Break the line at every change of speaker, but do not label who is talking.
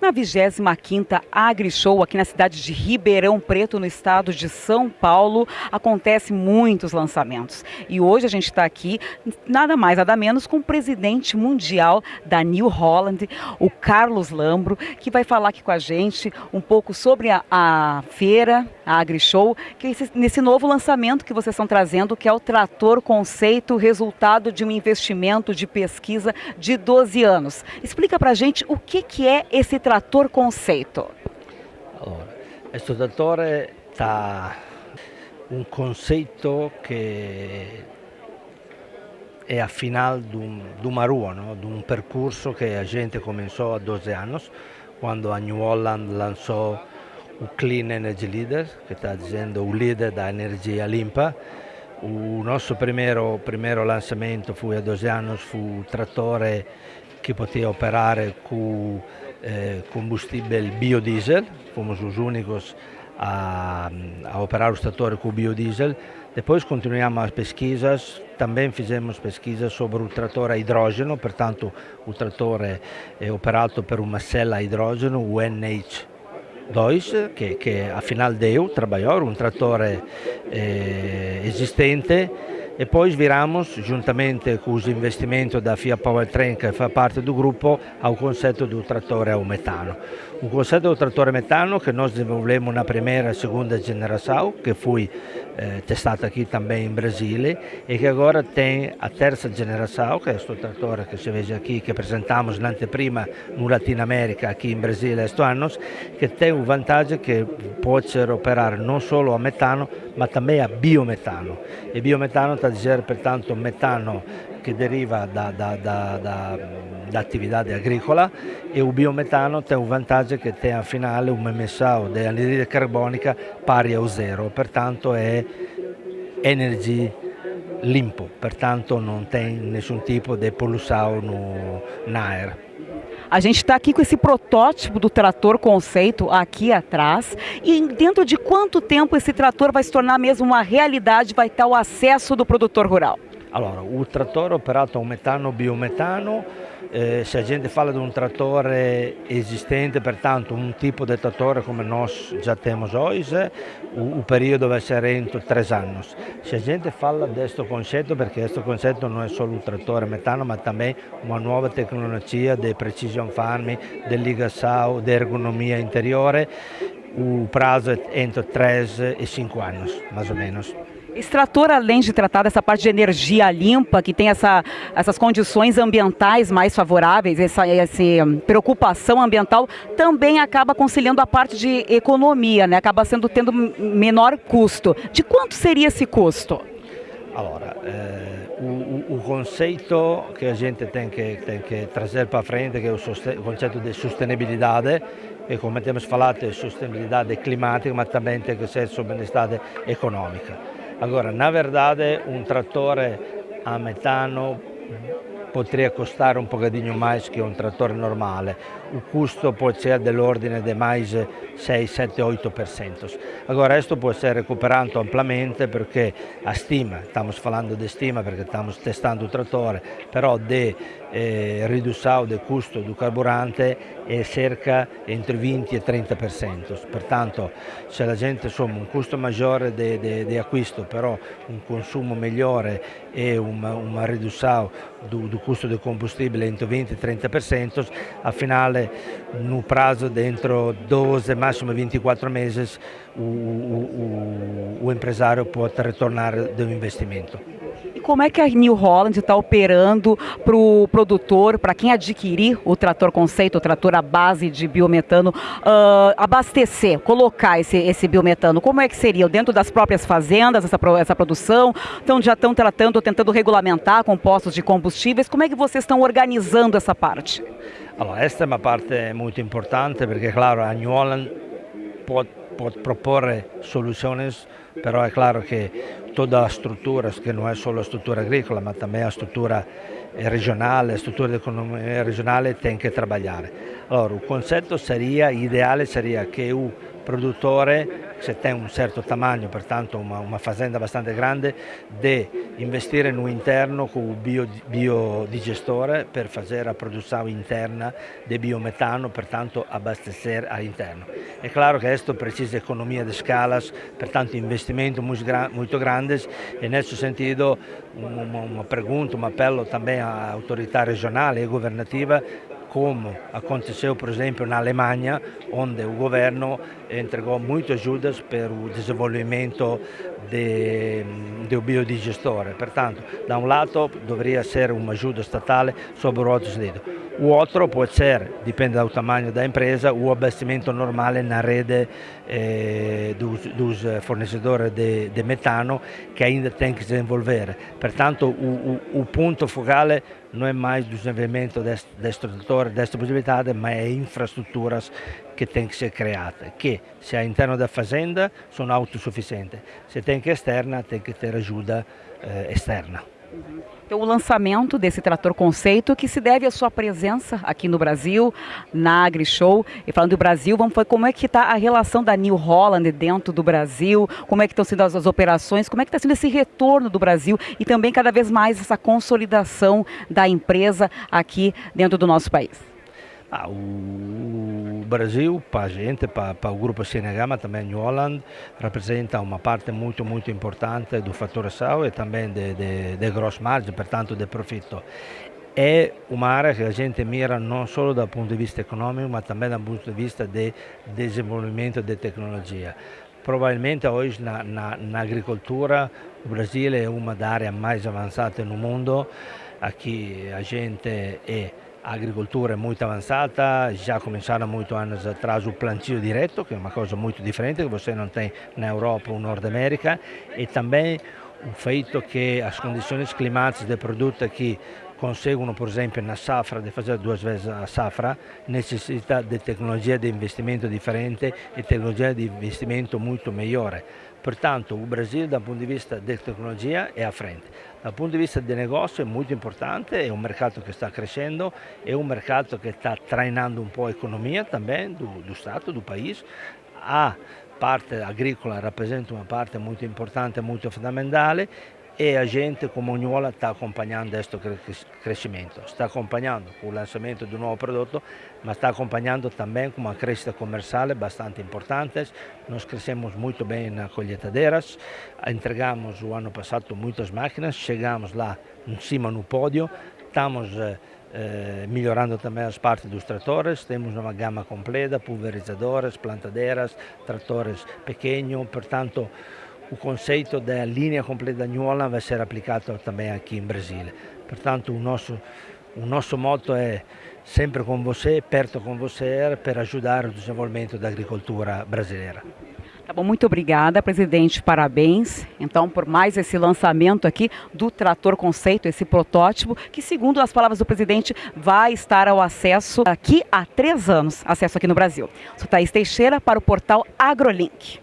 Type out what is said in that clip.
Na 25ª AgriShow, aqui na cidade de Ribeirão Preto, no estado de São Paulo, acontece muitos lançamentos. E hoje a gente está aqui, nada mais, nada menos, com o presidente mundial da New Holland, o Carlos Lambro, que vai falar aqui com a gente um pouco sobre a, a feira, a AgriShow, que esse, nesse novo lançamento que vocês estão trazendo, que é o Trator Conceito, resultado de um investimento de pesquisa de 12 anos. Explica para a gente o que, que é esse trator trator conceito?
Allora, questo trattore ha un concetto che è a final di un maruo, no? di un percorso che gente cominciò a 12 anni, quando a New Holland lanciò un Clean Energy Leader, che sta dicendo un leader da energia limpa. Il nostro primo, primo lanciamento fu a 12 anni, fu un trattore che poteva operare con eh, combustível biodiesel, fomos os únicos a, a operar o trator com biodiesel. Depois continuamos as pesquisas, também fizemos pesquisas sobre o trator a hidrogênio, portanto o trator é, é operado por uma célula a hidrogênio, o NH2, que, que afinal deu, trabalhou, um trator é, existente, e poi viramos, giuntamente con l'investimento da FIA Powertrain che fa parte del gruppo, a un concetto di un trattore a metano. Un concetto di un trattore metano che noi sviluppiamo una prima e seconda generazione che fu eh, testata qui também in Brasile e che ora tem a terza generazione, che è questo trattore che si vede qui, che presentiamo l'anteprima in Latino America, qui in Brasile questo anno, che ha un vantaggio che può operare non solo a metano ma anche a biometano. E biometano dicendo pertanto metano che deriva da, da, da, da, da attività agricola e il biometano ha un vantaggio che ha a finale un emissao di anidride carbonica pari a zero, pertanto è energia limpo, pertanto non tem nessun tipo di poluição no, na air.
A gente está aqui com esse protótipo do trator conceito aqui atrás. E dentro de quanto tempo esse trator vai se tornar mesmo uma realidade, vai estar o acesso do produtor rural?
Allora, un trattore operato a metano biometano, eh, se la gente parla di un trattore esistente, pertanto un tipo di trattore come noi già abbiamo oggi, il periodo va essere entro tre anni. Se la gente parla di questo concetto, perché questo concetto non è solo un trattore metano, ma anche una nuova tecnologia di precision farming, dell'igassao, di ergonomia interiore, il prazo entro 3 e 5 anni, più o meno.
Esse trator, além de tratar dessa parte de energia limpa, que tem essa, essas condições ambientais mais favoráveis, essa, essa preocupação ambiental, também acaba conciliando a parte de economia, né? acaba sendo tendo menor custo. De quanto seria esse custo?
Allora, eh, o, o, conceito che a gente tem que, tem que trazer para frente, che è il concetto di sostenibilità, e come abbiamo parlato è sostenibilità climatica, ma também tem que ser sostenibilità economica. Agora, na verdade, um trator a metano poderia custar um bocadinho mais que um trator normale. O custo pode ser dell'ordine di mais 6, 7, 8%. Agora, questo può essere recuperato amplamente perché a stima, stiamo parlando di stima perché stiamo testando il trattore, però di eh, riduzione del costo del carburante è circa entre 20 e 30%. Pertanto, se la gente insomma un costo maggiore di acquisto, però un consumo migliore e una, una riduzione del costo del combustibile entro 20 e 30%, finale, no prazo dentro 12, massimo 24 mesi, o, o, o empresário pode retornar do investimento.
E como é que a New Holland está operando para o produtor, para quem adquirir o trator conceito, o trator à base de biometano, uh, abastecer, colocar esse, esse biometano? Como é que seria? Dentro das próprias fazendas, essa, essa produção? Então já estão tratando, tentando regulamentar compostos de combustíveis. Como é que vocês estão organizando essa parte?
Allora, esta é uma parte muito importante porque, claro, a New Holland pode, pode propor soluções, però è chiaro che toda a struttura, che non è solo struttura agricola, ma anche la struttura regionale, la struttura di economia regionale, tem che lavorare. Allora, il concetto sarebbe, ideale sarebbe che il produttore, se tem um certo tamanho, portanto uma, uma fazenda bastante grande, de investire no interno com o bio, biodigestore per fazer a produção interna de biometano, portanto abastecer all'interno. É claro que isto precisa economia de escalas, portanto investimento muito grandes e nesse sentido uma, uma pergunta, um apelo também à autoridade regional e governativa como aconteceu, por exemplo, na Alemanha, onde o governo entregou muitas ajudas para o desenvolvimento de, do biodigestore. Portanto, da um lado, deveria ser uma ajuda estatal sobre o outro sentido. O outro pode ser, depende do tamanho da empresa, o abastecimento normale na rede eh, dos, dos de, metano que ainda tem que desenvolver. Portanto, o, o, o ponto focale não é mais o desenvolvimento deste, deste setor, desta possibilidade, mas é infraestruturas que têm que ser criadas, que se é interno da fazenda são autossuficientes, se tem que externa, tem que ter eh, externa.
Então, o lançamento desse trator conceito que se deve à sua presença aqui no Brasil, na AgriShow. E falando do Brasil, vamos ver como é que está a relação da New Holland dentro do Brasil, como é que estão sendo as, as operações, como é que está sendo esse retorno do Brasil e também cada vez mais essa consolidação da empresa aqui dentro do nosso país.
Ah, o Brasil, para a gente, para, para o grupo mas também New Holland, representa uma parte muito, muito importante do faturação e também de, de, de gross margin, portanto, de profitto. É uma área que a gente mira não só dal ponto di vista economico, ma também dal punto di vista di desenvolvimento di tecnologia. Probabilmente oggi na, na, agricoltura o Brasile è una delle aree mais avançate no mundo. Aqui a gente é a agricoltura é muito avançada, já começaram muitos anos atrás o plantio direto, que é uma coisa muito diferente que você não tem na Europa ou Nord América, e também o feito que as condições climáticas de produto aqui conseguono, por exemplo, na safra, di fare due vezes a safra, necessita di tecnologia di investimento differente e tecnologia di investimento molto migliore. Pertanto il Brasile dal punto di vista della tecnologia è a frente. Dal punto di vista del negozio è molto importante, è un mercato che sta crescendo, è un mercato che sta trainando un po' l'economia também do, Stato, do paese. A parte agricola rappresenta una parte molto importante, molto fondamentale e a gente come Ognuola sta accompagnando questo crescimento, sta accompagnando con il lançamento di un nuovo prodotto, ma sta accompagnando também com uma crescita comercial bastante importante. Nós crescemos muito bem na colheitadeiras, entregamos o ano passado muitas máquinas, chegamos lá em cima no pódio, estamos eh, melhorando também as partes dos tratores, temos uma gama completa, pulverizadores, plantadeiras, tratores pequenos, portanto o conceito da linha completa Holland vai ser aplicado também aqui em Brasília. Portanto, o nosso, o nosso moto é sempre com você, perto com você, para ajudar o desenvolvimento da agricultura brasileira.
Tá bom, muito obrigada, presidente. Parabéns, então, por mais esse lançamento aqui do trator conceito, esse protótipo, que, segundo as palavras do presidente, vai estar ao acesso aqui há três anos, acesso aqui no Brasil. Sou Thaís Teixeira para o portal AgroLink.